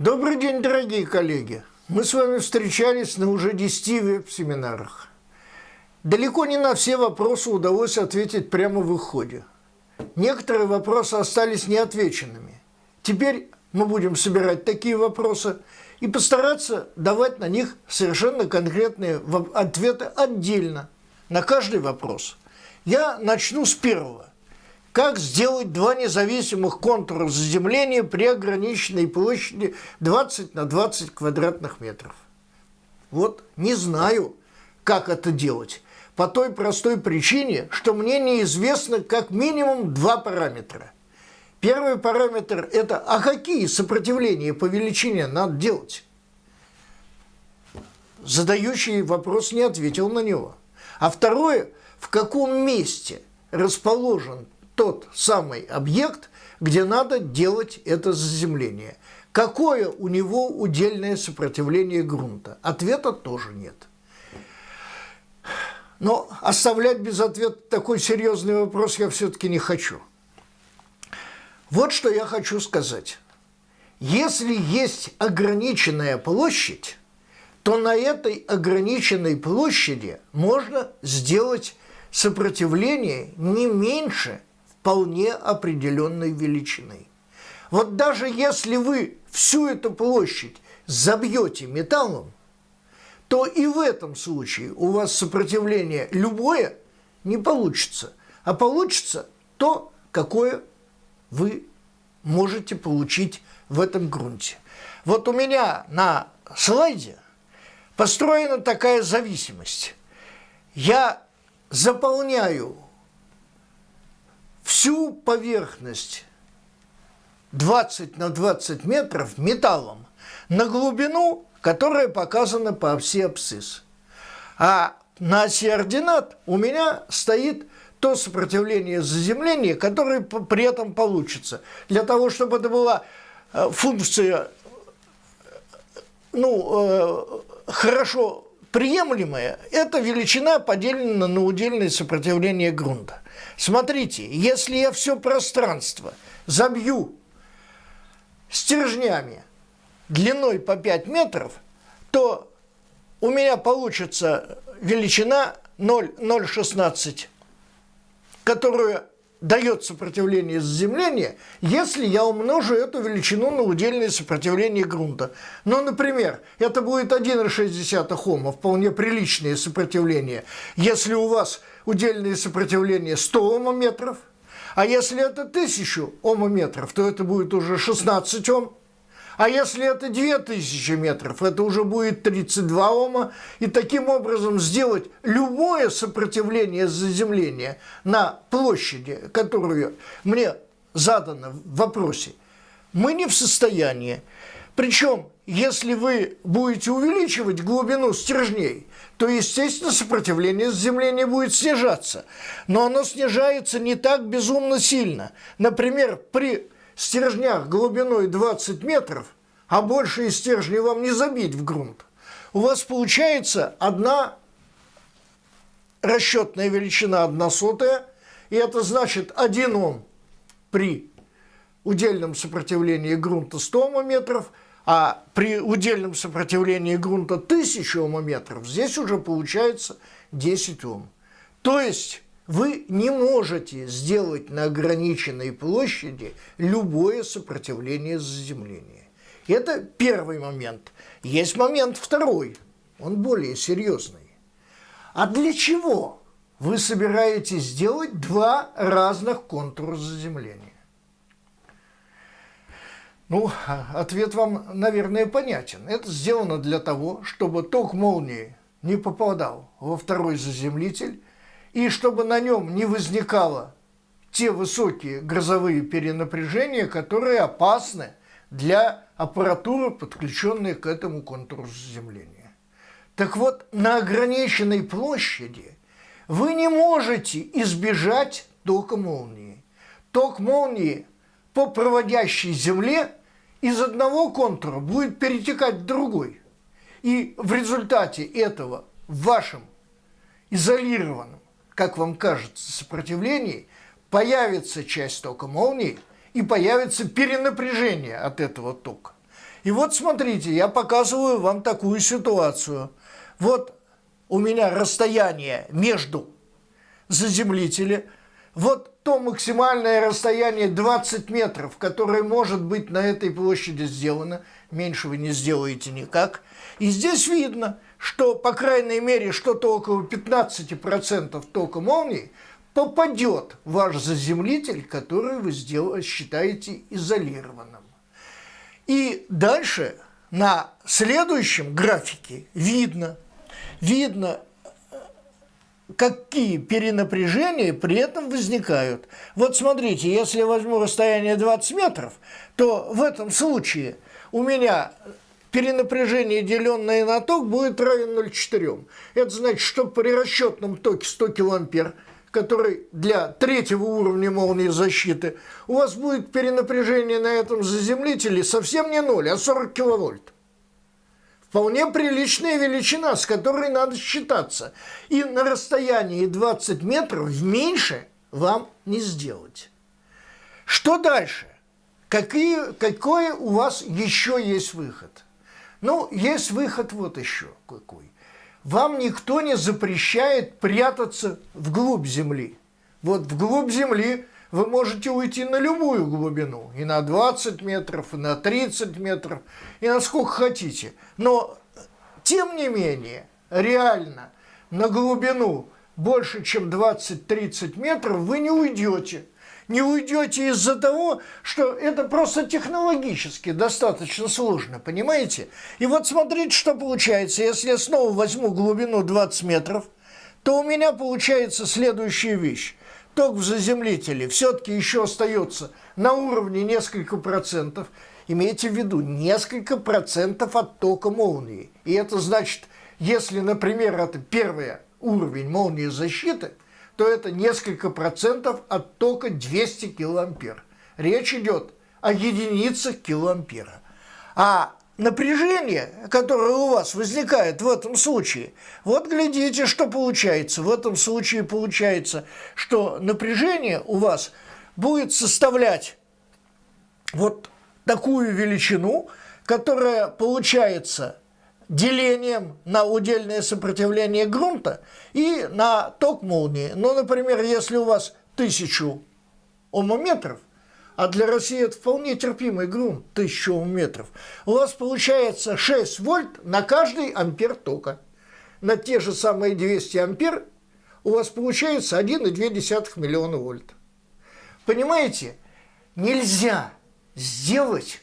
Добрый день, дорогие коллеги! Мы с вами встречались на уже 10 веб-семинарах. Далеко не на все вопросы удалось ответить прямо в их ходе. Некоторые вопросы остались неотвеченными. Теперь мы будем собирать такие вопросы и постараться давать на них совершенно конкретные ответы отдельно на каждый вопрос. Я начну с первого. Как сделать два независимых контура заземления при ограниченной площади 20 на 20 квадратных метров? Вот не знаю, как это делать. По той простой причине, что мне неизвестно как минимум два параметра. Первый параметр – это а какие сопротивления по величине надо делать? Задающий вопрос не ответил на него. А второе – в каком месте расположен тот самый объект, где надо делать это заземление. Какое у него удельное сопротивление грунта? Ответа тоже нет. Но оставлять без ответа такой серьезный вопрос я все-таки не хочу. Вот что я хочу сказать. Если есть ограниченная площадь, то на этой ограниченной площади можно сделать сопротивление не меньше вполне определенной величины. Вот даже если вы всю эту площадь забьете металлом, то и в этом случае у вас сопротивление любое не получится, а получится то, какое вы можете получить в этом грунте. Вот у меня на слайде построена такая зависимость. Я заполняю всю поверхность 20 на 20 метров металлом на глубину, которая показана по оси абсцисс. А на оси ординат у меня стоит то сопротивление заземления, которое при этом получится. Для того, чтобы это была э, функция ну, э, хорошо приемлемая, эта величина поделена на удельное сопротивление грунта. Смотрите, если я все пространство забью стержнями длиной по 5 метров, то у меня получится величина 0,016, которую дает сопротивление заземления, если я умножу эту величину на удельное сопротивление грунта. Ну, например, это будет 1,6 Ома, вполне приличное сопротивление. Если у вас удельное сопротивление 100 омометров, а если это 1000 омометров, то это будет уже 16 Ом. А если это 2000 метров, это уже будет 32 Ома. И таким образом сделать любое сопротивление заземления на площади, которую мне задано в вопросе, мы не в состоянии. Причем, если вы будете увеличивать глубину стержней, то, естественно, сопротивление заземления будет снижаться. Но оно снижается не так безумно сильно. Например, при стержнях глубиной 20 метров, а больше из стержней вам не забить в грунт, у вас получается одна расчетная величина, одна сотая, и это значит 1 Ом при удельном сопротивлении грунта 100 омометров, а при удельном сопротивлении грунта 1000 омометров здесь уже получается 10 Ом. То есть вы не можете сделать на ограниченной площади любое сопротивление заземления. Это первый момент. Есть момент второй, он более серьезный. А для чего вы собираетесь сделать два разных контура заземления? Ну, ответ вам, наверное, понятен. Это сделано для того, чтобы ток молнии не попадал во второй заземлитель, и чтобы на нем не возникало те высокие грозовые перенапряжения, которые опасны для аппаратуры, подключенной к этому контуру заземления. Так вот, на ограниченной площади вы не можете избежать тока молнии. Ток молнии по проводящей земле из одного контура будет перетекать в другой. И в результате этого в вашем изолированном как вам кажется, сопротивлении, появится часть тока молнии и появится перенапряжение от этого тока. И вот смотрите, я показываю вам такую ситуацию. Вот у меня расстояние между заземлителем, вот то максимальное расстояние 20 метров, которое может быть на этой площади сделано, меньше вы не сделаете никак. И здесь видно, что, по крайней мере, что-то около 15% тока молнии попадет в ваш заземлитель, который вы сделали, считаете изолированным. И дальше на следующем графике видно, видно, какие перенапряжения при этом возникают. Вот смотрите, если я возьму расстояние 20 метров, то в этом случае у меня перенапряжение, деленное на ток, будет равен 0,4. Это значит, что при расчетном токе 100 килоампер, который для третьего уровня молнии защиты, у вас будет перенапряжение на этом заземлителе совсем не 0, а 40 киловольт. Вполне приличная величина, с которой надо считаться. И на расстоянии 20 метров меньше вам не сделать. Что дальше? Какие, какой у вас еще есть выход? Ну, есть выход вот еще какой. Вам никто не запрещает прятаться вглубь земли. Вот вглубь земли вы можете уйти на любую глубину, и на 20 метров, и на 30 метров, и на сколько хотите. Но, тем не менее, реально на глубину больше, чем 20-30 метров вы не уйдете не уйдете из-за того, что это просто технологически достаточно сложно, понимаете? И вот смотрите, что получается. Если я снова возьму глубину 20 метров, то у меня получается следующая вещь. Ток в заземлителе все-таки еще остается на уровне несколько процентов. Имейте в виду, несколько процентов от тока молнии. И это значит, если, например, это первый уровень молнии защиты – то это несколько процентов от тока 200 килоампер. Речь идет о единицах килоампера. А напряжение, которое у вас возникает в этом случае, вот глядите, что получается. В этом случае получается, что напряжение у вас будет составлять вот такую величину, которая получается делением на удельное сопротивление грунта и на ток молнии. Ну, например, если у вас тысячу омометров, а для России это вполне терпимый грунт, 1000 омометров, у вас получается 6 вольт на каждый ампер тока. На те же самые 200 ампер у вас получается 1,2 миллиона вольт. Понимаете, нельзя сделать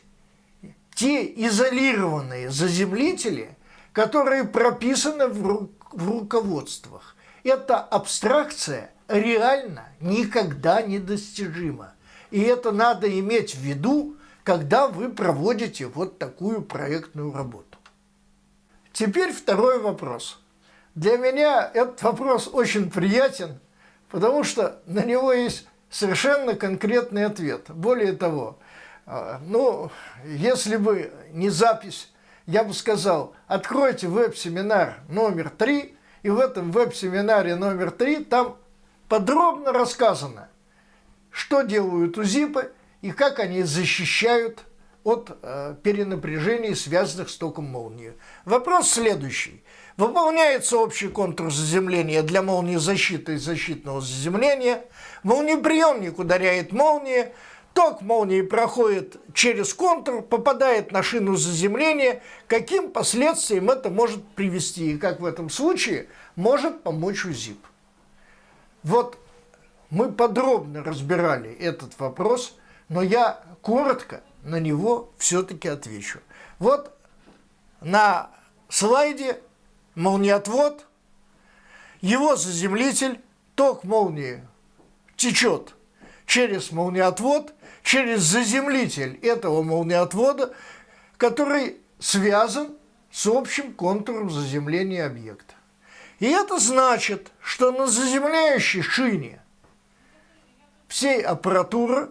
те изолированные заземлители, которые прописаны в, ру в руководствах. Эта абстракция реально никогда недостижима. И это надо иметь в виду, когда вы проводите вот такую проектную работу. Теперь второй вопрос. Для меня этот вопрос очень приятен, потому что на него есть совершенно конкретный ответ. Более того, ну, если бы не запись, я бы сказал, откройте веб-семинар номер три, и в этом веб-семинаре номер три там подробно рассказано, что делают УЗИПы и как они защищают от э, перенапряжений, связанных с током молнии. Вопрос следующий. Выполняется общий контур заземления для молнии защиты и защитного заземления. Молниеприемник ударяет молния, Ток молнии проходит через контур, попадает на шину заземления. Каким последствиям это может привести и как в этом случае может помочь УЗИП? Вот мы подробно разбирали этот вопрос, но я коротко на него все-таки отвечу. Вот на слайде молниеотвод, его заземлитель, ток молнии течет через молниеотвод – через заземлитель этого молниеотвода, который связан с общим контуром заземления объекта. И это значит, что на заземляющей шине всей аппаратуры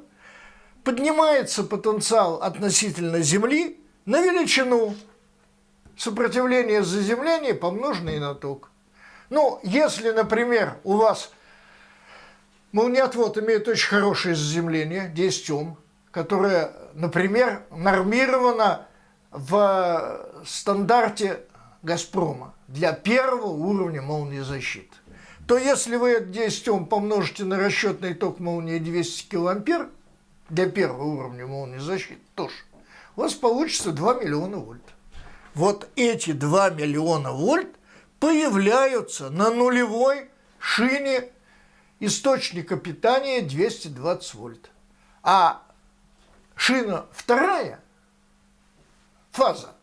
поднимается потенциал относительно Земли на величину сопротивления заземления, помноженной на ток. Ну, если, например, у вас Молниеотвод имеет очень хорошее заземление, 10 Ом, которое, например, нормировано в стандарте «Газпрома» для первого уровня молнии защиты, то если вы это 10 Ом помножите на расчетный ток молнии 200 килоампер для первого уровня молнии защиты тоже, у вас получится 2 миллиона вольт. Вот эти 2 миллиона вольт появляются на нулевой шине источника питания 220 вольт. А шина вторая, фаза,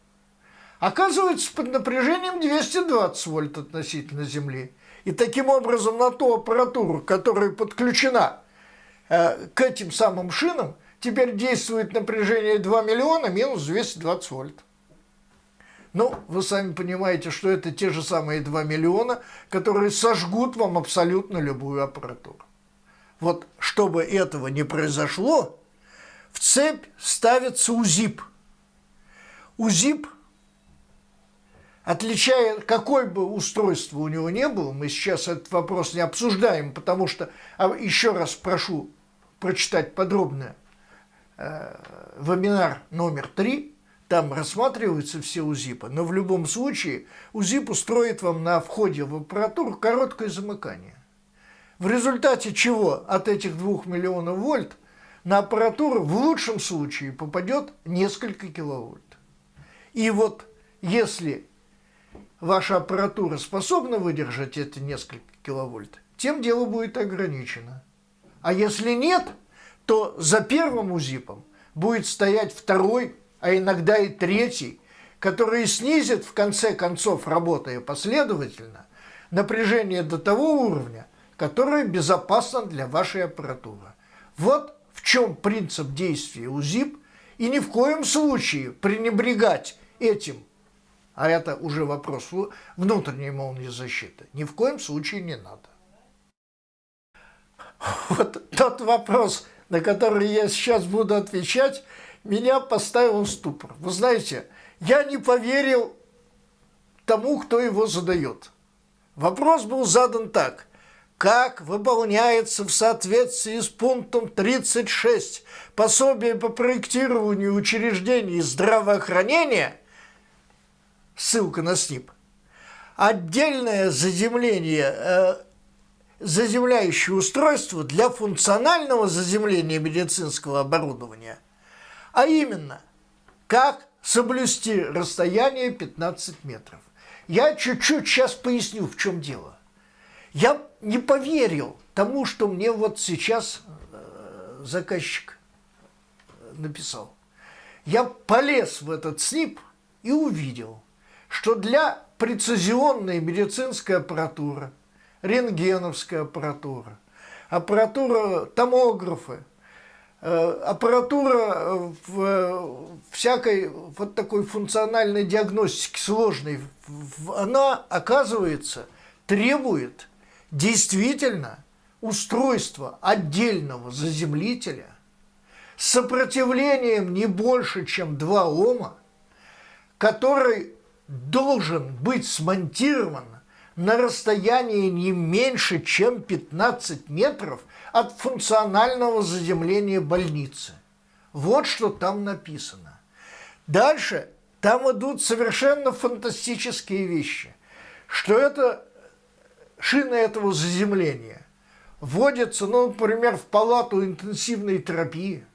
оказывается под напряжением 220 вольт относительно Земли. И таким образом на ту аппаратуру, которая подключена э, к этим самым шинам, теперь действует напряжение 2 миллиона минус 220 вольт. Ну, вы сами понимаете, что это те же самые 2 миллиона, которые сожгут вам абсолютно любую аппаратуру. Вот чтобы этого не произошло, в цепь ставится УЗИП. УЗИП, отличая, какое бы устройство у него не было, мы сейчас этот вопрос не обсуждаем, потому что, а еще раз прошу прочитать подробно э, вебинар номер три там рассматриваются все УЗИПы, но в любом случае УЗИП устроит вам на входе в аппаратуру короткое замыкание. В результате чего от этих 2 миллионов вольт на аппаратуру в лучшем случае попадет несколько киловольт. И вот если ваша аппаратура способна выдержать эти несколько киловольт, тем дело будет ограничено. А если нет, то за первым УЗИПом будет стоять второй а иногда и третий, которые снизят в конце концов, работая последовательно, напряжение до того уровня, которое безопасно для вашей аппаратуры. Вот в чем принцип действия УЗИП, и ни в коем случае пренебрегать этим, а это уже вопрос внутренней молнии защиты, ни в коем случае не надо. Вот тот вопрос, на который я сейчас буду отвечать – меня поставил в ступор. Вы знаете, я не поверил тому, кто его задает. Вопрос был задан так. Как выполняется в соответствии с пунктом 36 пособие по проектированию учреждений здравоохранения, ссылка на СНИП, отдельное заземление, э, заземляющее устройство для функционального заземления медицинского оборудования – а именно, как соблюсти расстояние 15 метров. Я чуть-чуть сейчас поясню, в чем дело. Я не поверил тому, что мне вот сейчас э, заказчик написал. Я полез в этот СНИП и увидел, что для прецизионной медицинской аппаратуры, рентгеновская аппаратура, аппаратура томографы, Э, аппаратура э, в э, всякой вот такой функциональной диагностике сложной, она, оказывается, требует действительно устройства отдельного заземлителя с сопротивлением не больше, чем 2 Ома, который должен быть смонтирован на расстоянии не меньше, чем 15 метров от функционального заземления больницы. Вот что там написано. Дальше там идут совершенно фантастические вещи. Что это шины этого заземления вводятся, ну, например, в палату интенсивной терапии.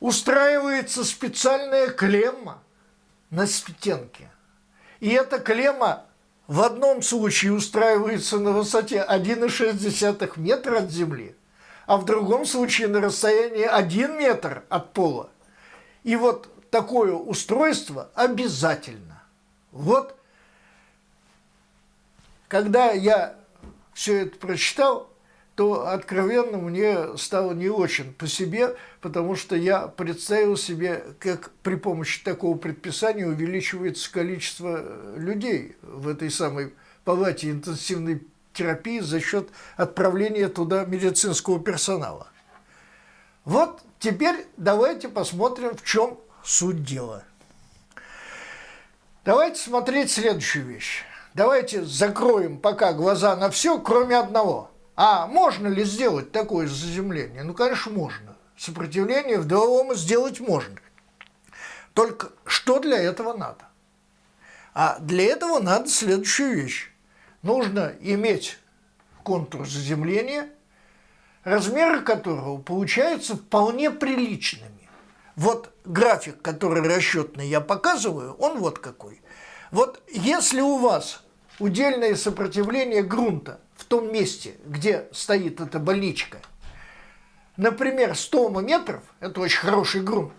Устраивается специальная клемма на стенке. И эта клемма в одном случае устраивается на высоте 1,6 метра от земли, а в другом случае на расстоянии 1 метр от пола. И вот такое устройство обязательно. Вот когда я все это прочитал, то откровенно мне стало не очень по себе, потому что я представил себе, как при помощи такого предписания увеличивается количество людей в этой самой палате интенсивной терапии за счет отправления туда медицинского персонала. Вот теперь давайте посмотрим, в чем суть дела. Давайте смотреть следующую вещь. Давайте закроем пока глаза на все, кроме одного – а можно ли сделать такое заземление? Ну, конечно, можно. Сопротивление в 2 сделать можно. Только что для этого надо? А для этого надо следующую вещь. Нужно иметь контур заземления, размеры которого получаются вполне приличными. Вот график, который расчетный я показываю, он вот какой. Вот если у вас удельное сопротивление грунта в том месте, где стоит эта больничка, например, 100 ома метров, это очень хороший грунт,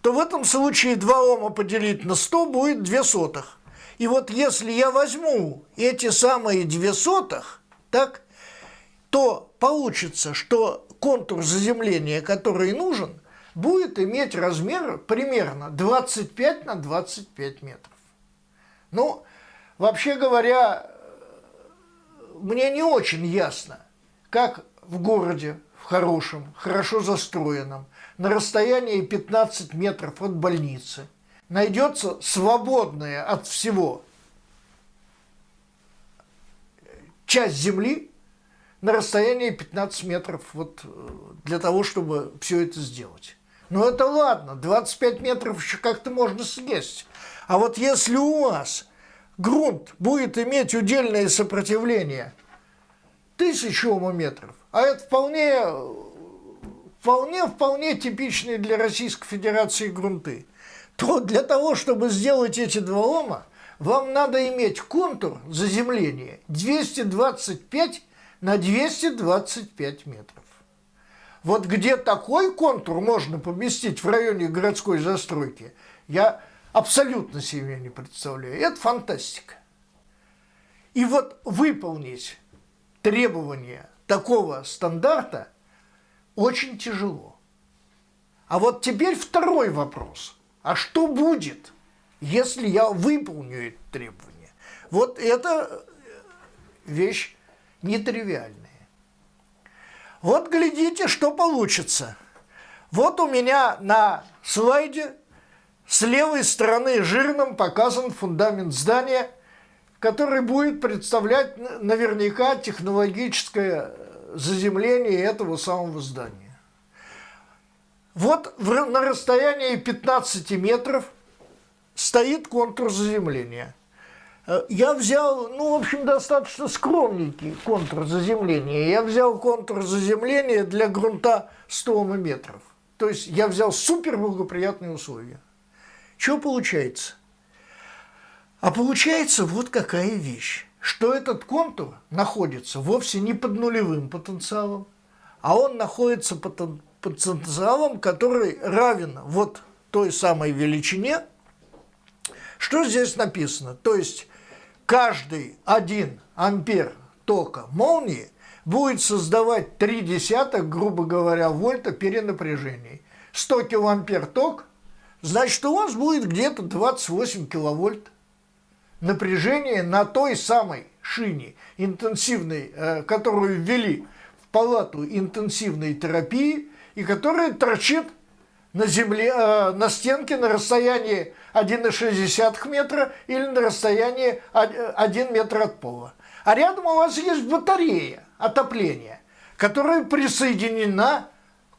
то в этом случае 2 ома поделить на 100 будет 2 сотых. И вот если я возьму эти самые 2 сотых, так, то получится, что контур заземления, который нужен, будет иметь размер примерно 25 на 25 метров. Ну, вообще говоря, мне не очень ясно, как в городе, в хорошем, хорошо застроенном, на расстоянии 15 метров от больницы, найдется свободная от всего часть земли, на расстоянии 15 метров вот, э, для того, чтобы все это сделать. Но это ладно, 25 метров еще как-то можно съесть. А вот если у вас грунт будет иметь удельное сопротивление. Тысячу омометров, а это вполне, вполне, вполне типичные для Российской Федерации грунты, то для того, чтобы сделать эти два ома, вам надо иметь контур заземления 225 на 225 метров. Вот где такой контур можно поместить в районе городской застройки, я абсолютно себе не представляю. Это фантастика. И вот выполнить требования такого стандарта очень тяжело. А вот теперь второй вопрос. А что будет, если я выполню эти требования? Вот это вещь нетривиальная. Вот глядите, что получится. Вот у меня на слайде с левой стороны жирным показан фундамент здания, который будет представлять наверняка технологическое заземление этого самого здания. Вот на расстоянии 15 метров стоит контур заземления – Э, я взял, ну, в общем, достаточно скромненький контур заземления. Я взял контур заземления для грунта 100 метров. То есть я взял супер благоприятные условия. Что получается? А получается вот какая вещь, что этот контур находится вовсе не под нулевым потенциалом, а он находится под потенциалом, который равен вот той самой величине, что здесь написано. То есть каждый 1 ампер тока молнии будет создавать 3 десятых, грубо говоря, вольта перенапряжений. 100 килоампер ток, значит, у вас будет где-то 28 киловольт напряжение на той самой шине интенсивной, э, которую ввели в палату интенсивной терапии и которая торчит на земле, э, на стенке на расстоянии 1,6 метра или на расстоянии 1 метр от пола. А рядом у вас есть батарея отопления, которая присоединена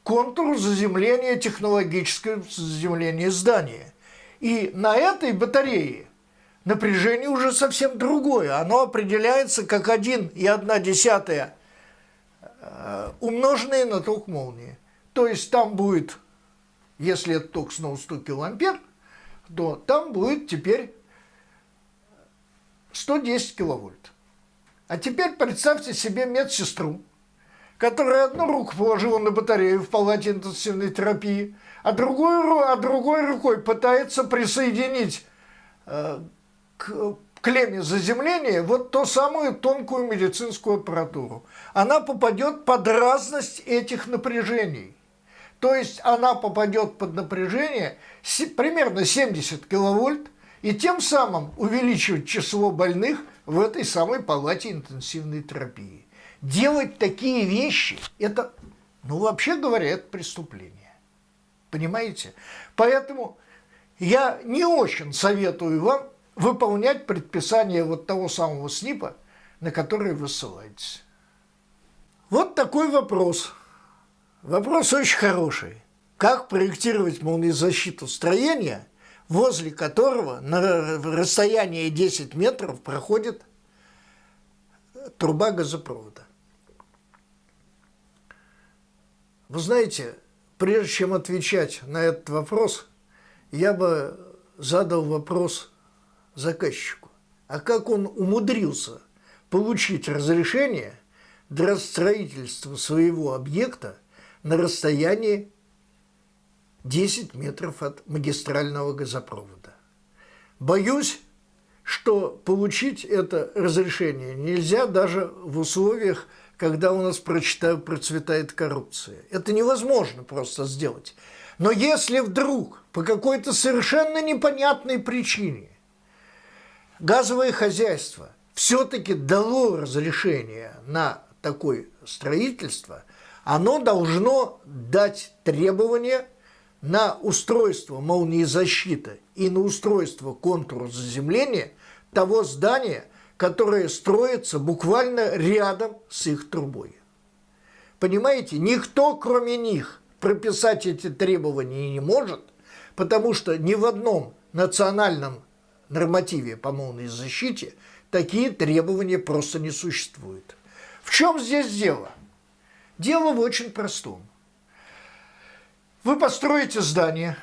к контуру заземления, технологического заземления здания. И на этой батарее напряжение уже совсем другое. Оно определяется как 1,1 э, умноженное на ток молнии. То есть там будет если это ток снова 100 килоампер, то там будет теперь 110 киловольт. А теперь представьте себе медсестру, которая одну руку положила на батарею в палате интенсивной терапии, а другой, а другой рукой пытается присоединить э, к клемме заземления вот ту самую тонкую медицинскую аппаратуру. Она попадет под разность этих напряжений. То есть она попадет под напряжение примерно 70 киловольт и тем самым увеличивать число больных в этой самой палате интенсивной терапии. Делать такие вещи – это, ну вообще говоря, это преступление. Понимаете? Поэтому я не очень советую вам выполнять предписание вот того самого СНИПа, на который вы ссылаетесь. Вот такой вопрос – Вопрос очень хороший. Как проектировать молниезащиту строения, возле которого на расстоянии 10 метров проходит труба газопровода. Вы знаете, прежде чем отвечать на этот вопрос, я бы задал вопрос заказчику. А как он умудрился получить разрешение для строительства своего объекта на расстоянии 10 метров от магистрального газопровода? Боюсь, что получить это разрешение нельзя даже в условиях когда у нас процветает коррупция. Это невозможно просто сделать. Но если вдруг по какой-то совершенно непонятной причине газовое хозяйство все-таки дало разрешение на такое строительство, оно должно дать требования на устройство молнии защиты и на устройство контура заземления того здания – которые строятся буквально рядом с их трубой. Понимаете, никто, кроме них, прописать эти требования не может, потому что ни в одном национальном нормативе по молнии защите такие требования просто не существуют. В чем здесь дело? Дело в очень простом. Вы построите здание,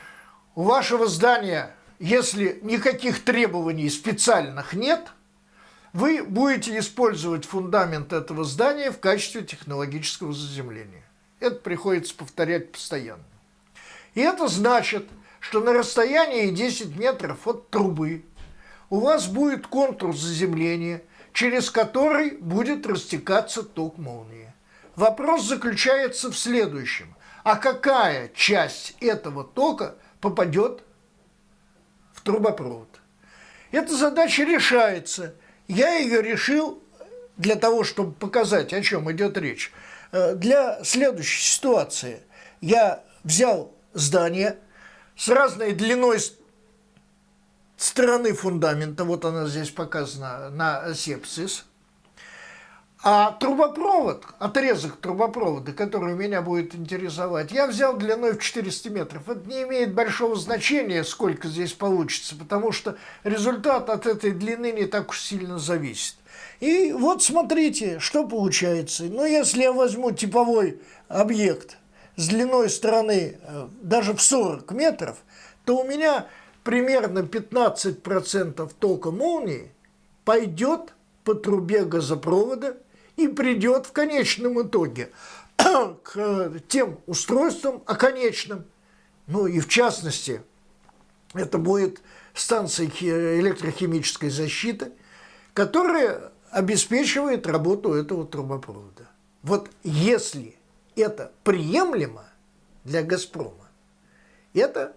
у вашего здания, если никаких требований специальных нет – вы будете использовать фундамент этого здания в качестве технологического заземления. Это приходится повторять постоянно. И это значит, что на расстоянии 10 метров от трубы у вас будет контур заземления, через который будет растекаться ток молнии. Вопрос заключается в следующем. А какая часть этого тока попадет в трубопровод? Эта задача решается – я ее решил для того, чтобы показать, о чем идет речь. Э, для следующей ситуации. Я взял здание с разной длиной стороны фундамента, вот она здесь показана на сепсис, а трубопровод, отрезок трубопровода, который меня будет интересовать, я взял длиной в 400 метров. Это не имеет большого значения, сколько здесь получится, потому что результат от этой длины не так уж сильно зависит. И вот смотрите, что получается. Ну, если я возьму типовой объект с длиной стороны э, даже в 40 метров, то у меня примерно 15% тока молнии пойдет по трубе газопровода и придет в конечном итоге к тем устройствам оконечным. Ну и в частности, это будет станция электрохимической защиты, которая обеспечивает работу этого трубопровода. Вот если это приемлемо для «Газпрома», это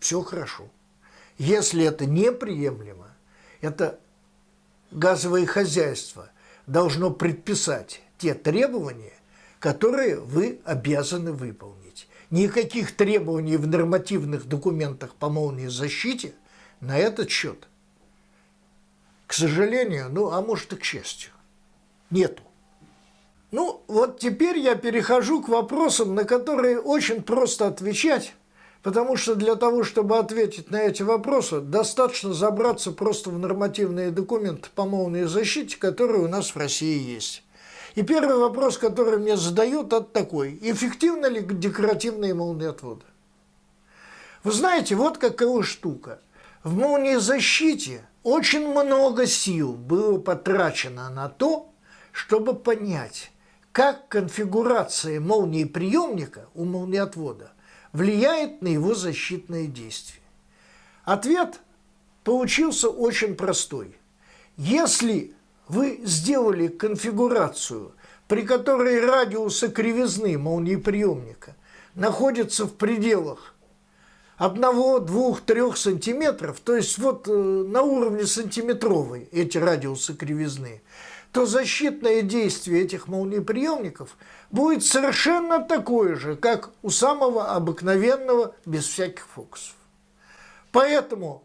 все хорошо. Если это неприемлемо, это газовое хозяйство должно предписать те требования, которые вы обязаны выполнить. Никаких требований в нормативных документах по молнии защите на этот счет, к сожалению, ну а может и к счастью, нету. Ну вот теперь я перехожу к вопросам, на которые очень просто отвечать, Потому что для того, чтобы ответить на эти вопросы, достаточно забраться просто в нормативные документы по молнии защите, которые у нас в России есть. И первый вопрос, который мне задают, это такой. Эффективны ли декоративные молниеотводы? Вы знаете, вот какая штука. В молниезащите очень много сил было потрачено на то, чтобы понять, как конфигурация молнии приемника у молниеотвода влияет на его защитные действия? Ответ получился очень простой. Если вы сделали конфигурацию, при которой радиусы кривизны молниеприемника находятся в пределах 1, 2, 3 сантиметров, то есть вот э, на уровне сантиметровой эти радиусы кривизны, то защитное действие этих молниеприемников будет совершенно такое же, как у самого обыкновенного, без всяких фокусов. Поэтому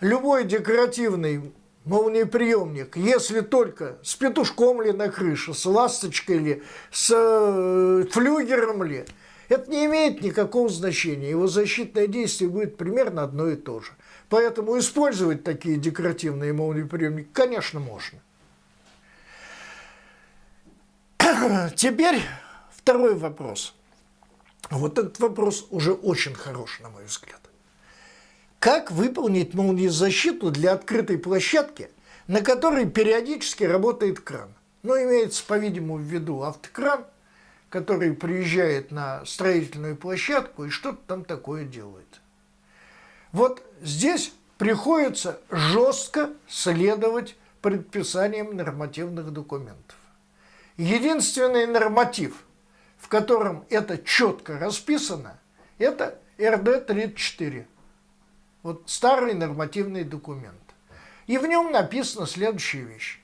любой декоративный молниеприемник, если только с петушком ли на крыше, с ласточкой ли, с э, флюгером ли, Это не имеет никакого значения. Его защитное действие будет примерно одно и то же. Поэтому использовать такие декоративные молниеприемники, конечно, можно. Теперь второй вопрос. Вот этот вопрос уже очень хорош, на мой взгляд. Как выполнить молниезащиту для открытой площадки, на которой периодически работает кран? Ну, имеется, по-видимому, в виду автокран, который приезжает на строительную площадку и что-то там такое делает. Вот здесь приходится жестко следовать предписаниям нормативных документов. Единственный норматив, в котором это четко расписано, это РД-34. Вот старый нормативный документ. И в нем написана следующая вещь.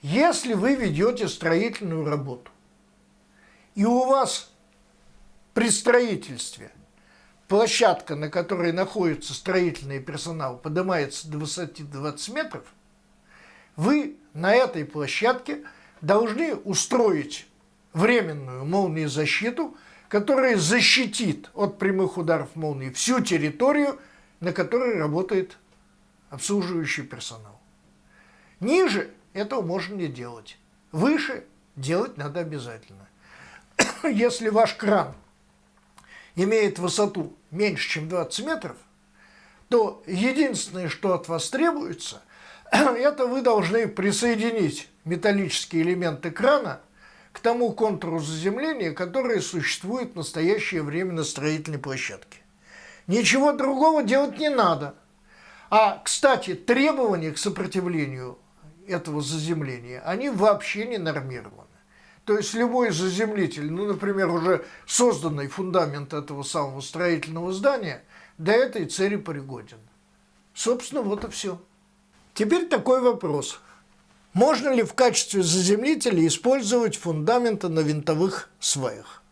Если вы ведете строительную работу, и у вас при строительстве площадка, на которой находится строительный персонал, поднимается до высоты 20 метров, вы на этой площадке должны устроить временную молниезащиту, которая защитит от прямых ударов молнии всю территорию, на которой работает обслуживающий персонал. Ниже этого можно не делать. Выше делать надо обязательно. Если ваш кран имеет высоту меньше, чем 20 метров, то единственное, что от вас требуется, это вы должны присоединить металлические элементы крана к тому контуру заземления, который существует в настоящее время на строительной площадке. Ничего другого делать не надо. А, кстати, требования к сопротивлению этого заземления, они вообще не нормированы. То есть любой заземлитель, ну, например, уже созданный фундамент этого самого строительного здания, для этой цели пригоден. Собственно, вот и все. Теперь такой вопрос. Можно ли в качестве заземлителя использовать фундаменты на винтовых сваях?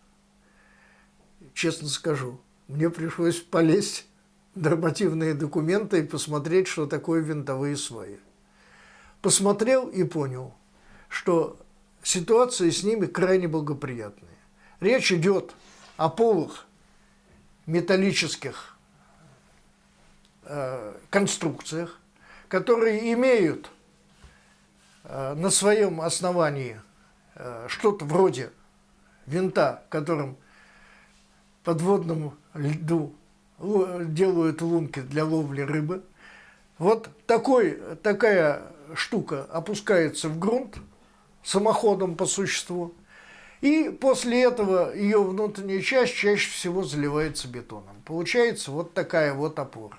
Честно скажу, мне пришлось полезть в нормативные документы и посмотреть, что такое винтовые сваи. Посмотрел и понял, что ситуация с ними крайне благоприятная. Речь идет о полых металлических э, конструкциях, которые имеют на своем основании э, что-то вроде винта, которым подводному льду делают лунки для ловли рыбы. Вот такой, такая штука опускается в грунт самоходом по существу. И после этого ее внутренняя часть чаще всего заливается бетоном. Получается вот такая вот опора.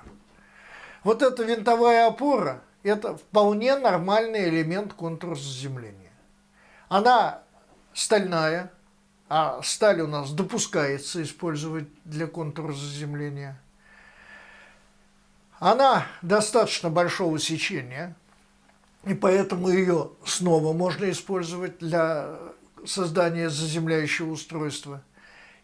Вот эта винтовая опора – это вполне нормальный элемент контрзаземления. Она стальная, а сталь у нас допускается использовать для контрзаземления. Она достаточно большого сечения, и поэтому ее снова можно использовать для создания заземляющего устройства.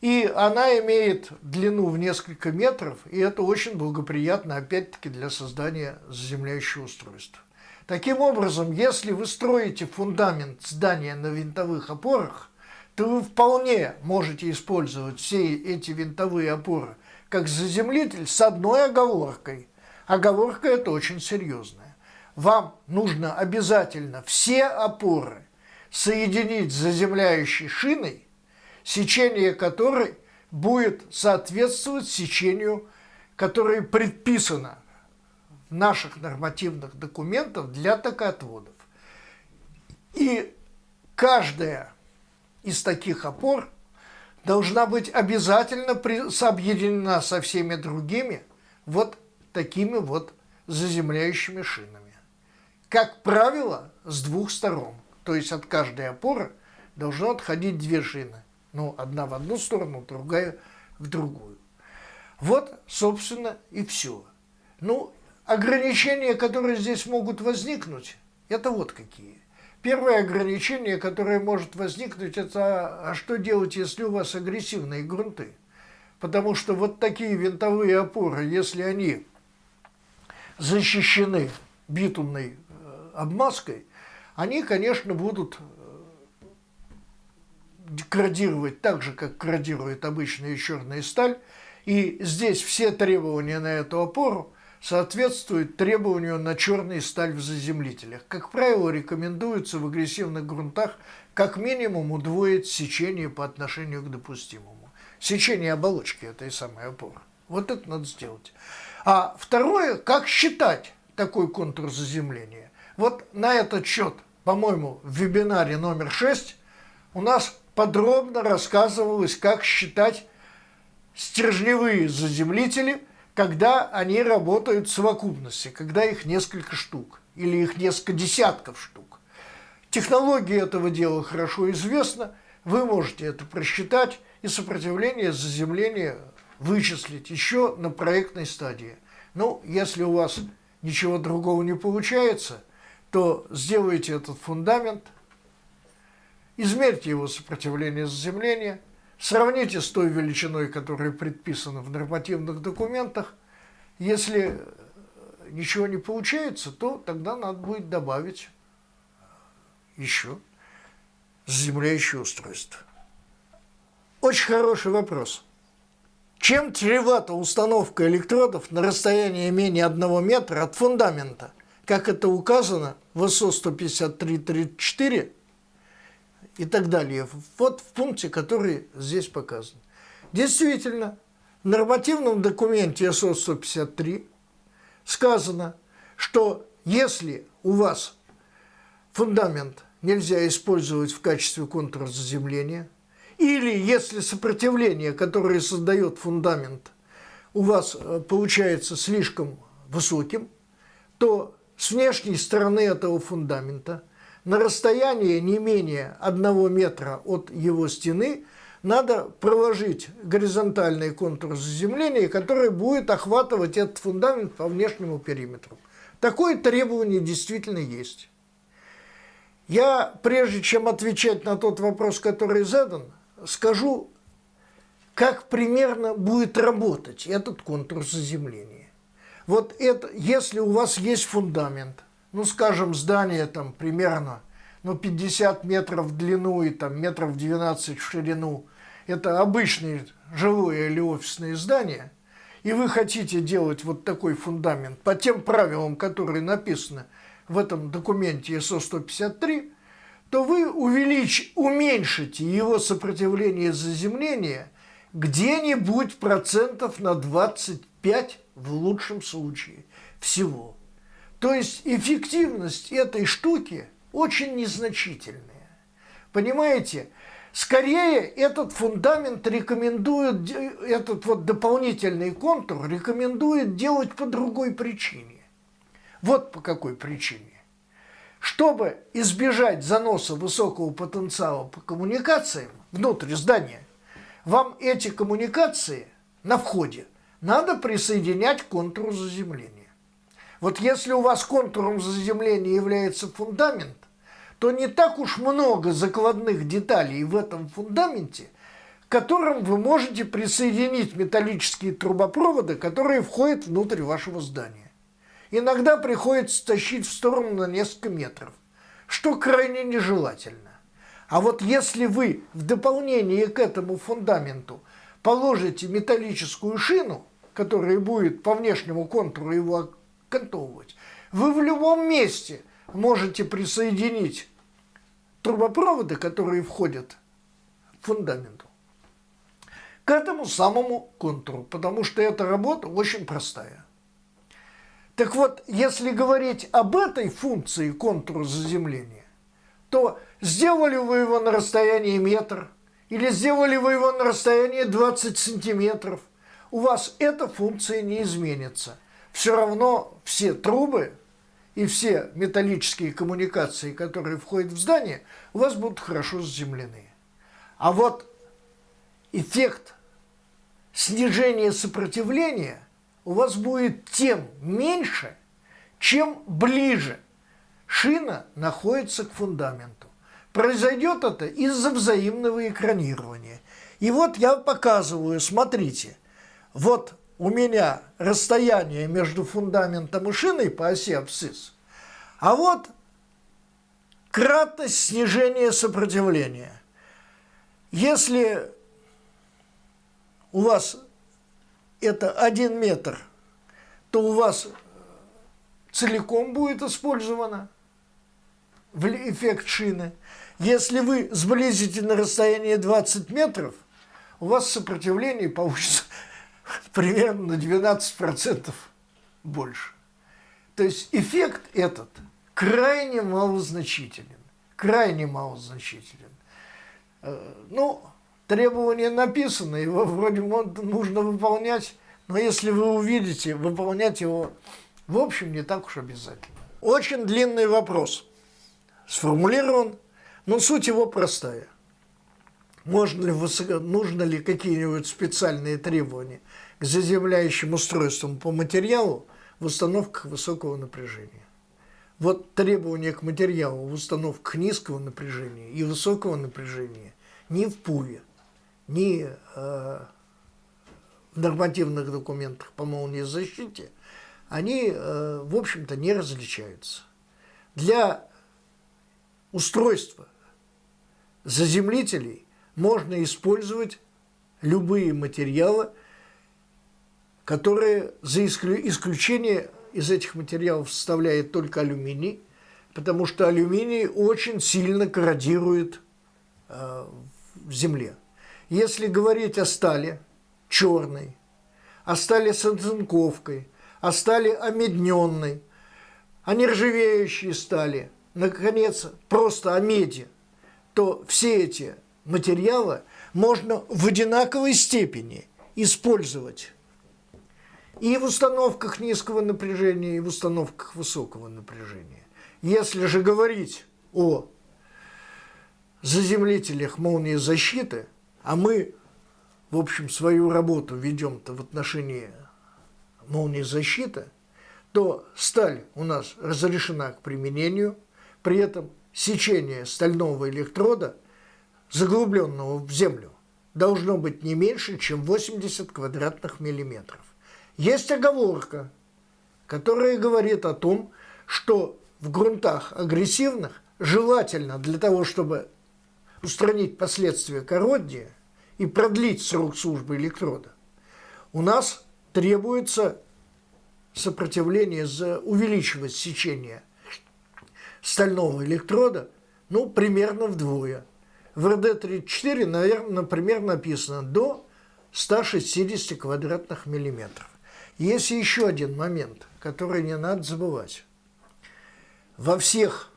И она имеет длину в несколько метров, и это очень благоприятно, опять-таки, для создания заземляющего устройства. Таким образом, если вы строите фундамент здания на винтовых опорах, то вы вполне можете использовать все эти винтовые опоры как заземлитель с одной оговоркой. Оговорка это очень серьезная. Вам нужно обязательно все опоры соединить с заземляющей шиной, сечение которой будет соответствовать сечению, которое предписано наших нормативных документах для токоотводов. И каждая из таких опор должна быть обязательно сообъединена со всеми другими вот такими вот заземляющими шинами. Как правило, с двух сторон. То есть от каждой опоры должно отходить две шины. Ну, одна в одну сторону, другая в другую. Вот, собственно, и все. Ну, ограничения, которые здесь могут возникнуть, это вот какие. Первое ограничение, которое может возникнуть, это а что делать, если у вас агрессивные грунты? Потому что вот такие винтовые опоры, если они защищены битумной э, обмазкой, они, конечно, будут крадировать так же, как крадирует обычная черная сталь. И здесь все требования на эту опору соответствуют требованию на черную сталь в заземлителях. Как правило, рекомендуется в агрессивных грунтах как минимум удвоить сечение по отношению к допустимому. Сечение оболочки этой самой опоры. Вот это надо сделать. А второе, как считать такой контур заземления. Вот на этот счет, по-моему, в вебинаре номер 6 у нас подробно рассказывалось, как считать стержневые заземлители, когда они работают в совокупности, когда их несколько штук или их несколько десятков штук. Технология этого дела хорошо известна, вы можете это просчитать и сопротивление заземления вычислить еще на проектной стадии. Ну, если у вас ничего другого не получается, то сделайте этот фундамент, измерьте его сопротивление заземления, сравните с той величиной, которая предписана в нормативных документах. Если ничего не получается, то тогда надо будет добавить еще заземляющее устройство. Очень хороший вопрос. Чем чревата установка электродов на расстоянии менее 1 метра от фундамента, как это указано в СО 15334 и так далее, вот в пункте, который здесь показан. Действительно, в нормативном документе СО 153 сказано, что если у вас фундамент нельзя использовать в качестве контура заземления – или если сопротивление, которое создает фундамент, у вас э, получается слишком высоким, то с внешней стороны этого фундамента на расстоянии не менее одного метра от его стены надо проложить горизонтальный контур заземления, который будет охватывать этот фундамент по внешнему периметру. Такое требование действительно есть. Я, прежде чем отвечать на тот вопрос, который задан, скажу, как примерно будет работать этот контур заземления. Вот это, если у вас есть фундамент, ну, скажем, здание там примерно ну, 50 метров в длину и там метров 12 в ширину, это обычные жилое или офисные здания, и вы хотите делать вот такой фундамент по тем правилам, которые написаны в этом документе СО-153, то вы увелич... уменьшите его сопротивление заземления где-нибудь процентов на 25 в лучшем случае. Всего. То есть эффективность этой штуки очень незначительная. Понимаете? Скорее этот фундамент рекомендует, этот вот дополнительный контур рекомендует делать по другой причине. Вот по какой причине. Чтобы избежать заноса высокого потенциала по коммуникациям внутрь здания, вам эти коммуникации на входе надо присоединять к контуру заземления. Вот если у вас контуром заземления является фундамент, то не так уж много закладных деталей в этом фундаменте, к которым вы можете присоединить металлические трубопроводы, которые входят внутрь вашего здания. Иногда приходится тащить в сторону на несколько метров, что крайне нежелательно. А вот если вы в дополнение к этому фундаменту положите металлическую шину, которая будет по внешнему контуру его окантовывать, вы в любом месте можете присоединить трубопроводы, которые входят в фундаменту, к этому самому контуру, потому что эта работа очень простая. Так вот, если говорить об этой функции контура заземления, то сделали вы его на расстоянии метр или сделали вы его на расстоянии 20 сантиметров, у вас эта функция не изменится. Все равно все трубы и все металлические коммуникации, которые входят в здание, у вас будут хорошо заземлены. А вот эффект снижения сопротивления – у вас будет тем меньше, чем ближе шина находится к фундаменту. Произойдет это из-за взаимного экранирования. И вот я показываю, смотрите, вот у меня расстояние между фундаментом и шиной по оси абсцисс, а вот кратность снижения сопротивления. Если у вас это один метр, то у вас целиком будет использовано в эффект шины. Если вы сблизите на расстояние 20 метров, у вас сопротивление получится примерно на 12% больше. То есть эффект этот крайне малозначителен. Крайне малозначителен. Э, ну, требование написано, его вроде нужно выполнять, но если вы увидите, выполнять его, в общем, не так уж обязательно. Очень длинный вопрос. Сформулирован, но суть его простая. Можно ли, нужно ли какие-нибудь специальные требования к заземляющим устройствам по материалу в установках высокого напряжения? Вот требования к материалу в установках низкого напряжения и высокого напряжения ни в ПУВе, ни э, в нормативных документах по молнии защите, они, э, в общем-то, не различаются. Для устройства заземлителей можно использовать любые материалы, которые за исключение из этих материалов составляет только алюминий, потому что алюминий очень сильно корродирует э, в земле. Если говорить о стали черной, о стали с оцинковкой, о стали омедненной, о нержавеющей стали, наконец, просто о меди, то все эти материалы можно в одинаковой степени использовать и в установках низкого напряжения, и в установках высокого напряжения. Если же говорить о заземлителях молнии защиты, а мы, в общем, свою работу ведем-то в отношении молнии защиты, то сталь у нас разрешена к применению, при этом сечение стального электрода, заглубленного в землю, должно быть не меньше, чем 80 квадратных миллиметров. Есть оговорка, которая говорит о том, что в грунтах агрессивных желательно для того, чтобы устранить последствия корродии и продлить срок службы электрода, у нас требуется сопротивление, за увеличивать сечение стального электрода, ну, примерно вдвое. В РД-34, наверное, например, написано до 160 квадратных миллиметров. Есть еще один момент, который не надо забывать. Во всех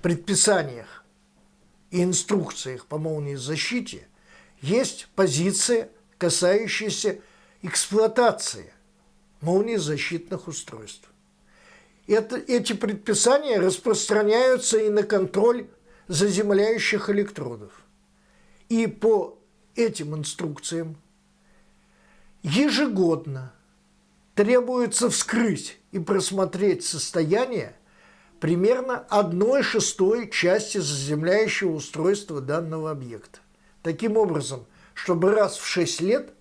предписаниях и инструкциях по молнии защите есть позиция, касающаяся эксплуатации молнии защитных устройств. Это, эти предписания распространяются и на контроль заземляющих электродов. И по этим инструкциям ежегодно требуется вскрыть и просмотреть состояние примерно одной шестой части заземляющего устройства данного объекта. Таким образом, чтобы раз в 6 лет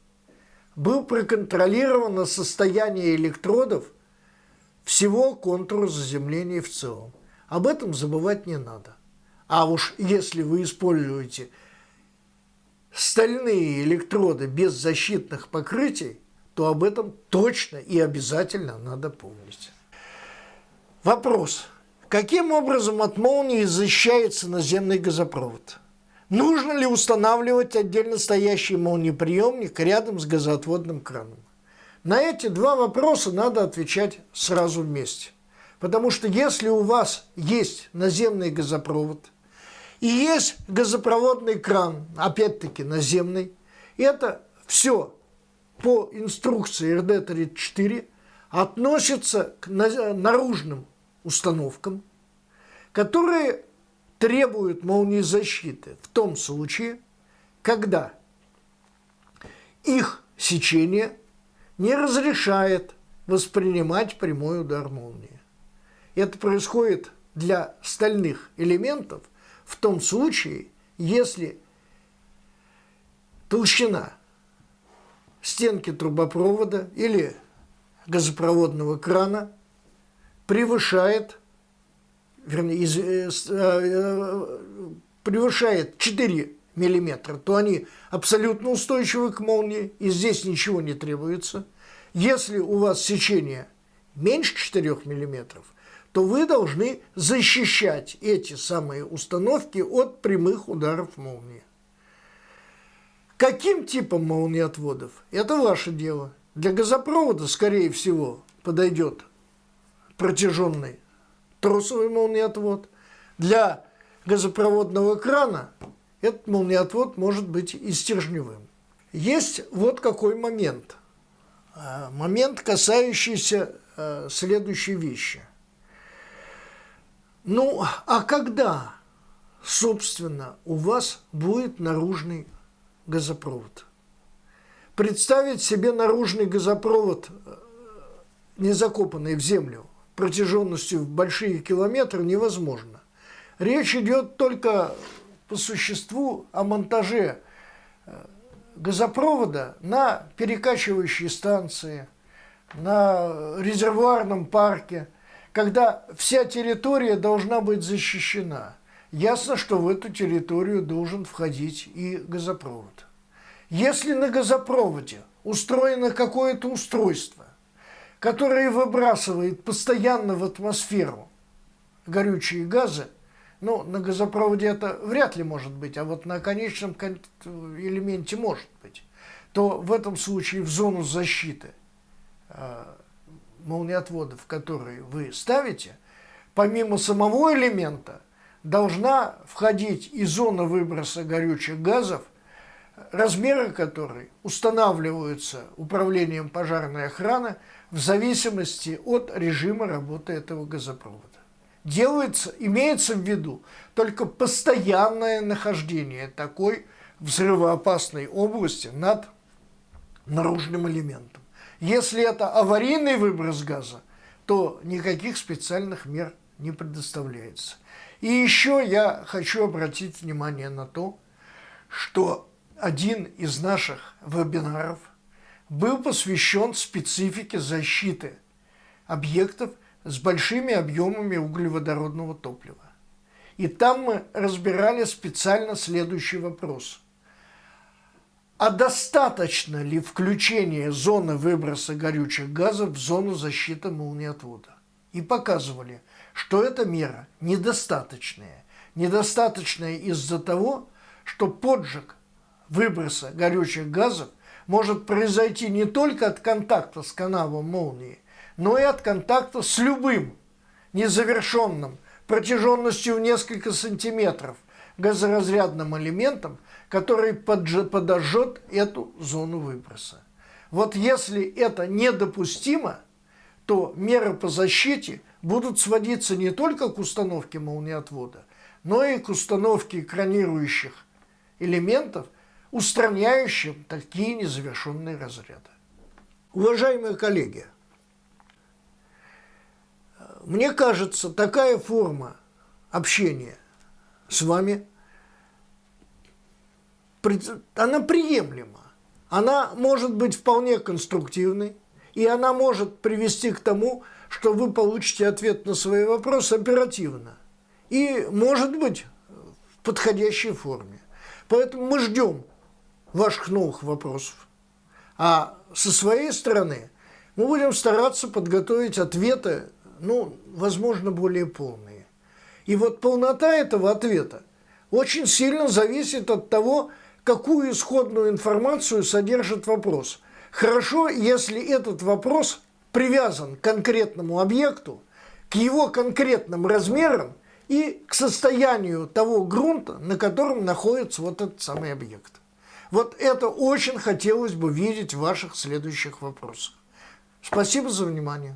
был проконтролировано состояние электродов всего контура заземления в целом. Об этом забывать не надо. А уж если вы используете стальные электроды без защитных покрытий, то об этом точно и обязательно надо помнить. Вопрос. Каким образом от молнии защищается наземный газопровод? Нужно ли устанавливать отдельно стоящий молниеприемник рядом с газоотводным краном? На эти два вопроса надо отвечать сразу вместе. Потому что если у вас есть наземный газопровод и есть газопроводный кран, опять-таки наземный, это все по инструкции РД-34 относится к наружным установкам, которые требуют молнии защиты в том случае, когда их сечение не разрешает воспринимать прямой удар молнии. Это происходит для стальных элементов в том случае, если толщина стенки трубопровода или газопроводного крана превышает, вернее, из, э, э, превышает 4 мм, то они абсолютно устойчивы к молнии, и здесь ничего не требуется. Если у вас сечение меньше 4 мм, то вы должны защищать эти самые установки от прямых ударов молнии. Каким типом молниеотводов? Это ваше дело. Для газопровода, скорее всего, подойдет протяженный тросовый молниеотвод. Для газопроводного крана этот молниеотвод может быть и стержневым. Есть вот какой момент. А, момент, касающийся а, следующей вещи. Ну, а когда, собственно, у вас будет наружный газопровод? Представить себе наружный газопровод, э, не закопанный в землю, протяженностью в большие километры невозможно. Речь идет только по существу о монтаже э, газопровода на перекачивающей станции, на резервуарном парке, когда вся территория должна быть защищена. Ясно, что в эту территорию должен входить и газопровод. Если на газопроводе устроено какое-то устройство, которое выбрасывает постоянно в атмосферу горючие газы, ну, на газопроводе это вряд ли может быть, а вот на конечном элементе может быть, то в этом случае в зону защиты э, молниеотводов, которые вы ставите, помимо самого элемента, должна входить и зона выброса горючих газов – размеры которой устанавливаются управлением пожарной охраны в зависимости от режима работы этого газопровода. Делается, имеется в виду только постоянное нахождение такой взрывоопасной области над наружным элементом. Если это аварийный выброс газа, то никаких специальных мер не предоставляется. И еще я хочу обратить внимание на то, что один из наших вебинаров был посвящен специфике защиты объектов с большими объемами углеводородного топлива. И там мы разбирали специально следующий вопрос. А достаточно ли включение зоны выброса горючих газов в зону защиты молниеотвода? И показывали, что эта мера недостаточная. Недостаточная из-за того, что поджиг выброса горючих газов может произойти не только от контакта с каналом молнии, но и от контакта с любым незавершенным протяженностью в несколько сантиметров газоразрядным элементом, который подожжет эту зону выброса. Вот если это недопустимо, то меры по защите будут сводиться не только к установке молниеотвода, но и к установке экранирующих элементов устраняющим такие незавершенные разряды. Уважаемые коллеги, мне кажется, такая форма общения с вами, она приемлема. Она может быть вполне конструктивной, и она может привести к тому, что вы получите ответ на свои вопросы оперативно. И, может быть, в подходящей форме. Поэтому мы ждем ваших новых вопросов. А со своей стороны мы будем стараться подготовить ответы, ну, возможно, более полные. И вот полнота этого ответа очень сильно зависит от того, какую исходную информацию содержит вопрос. Хорошо, если этот вопрос привязан к конкретному объекту, к его конкретным размерам и к состоянию того грунта, на котором находится вот этот самый объект. Вот это очень хотелось бы видеть в ваших следующих вопросах. Спасибо за внимание.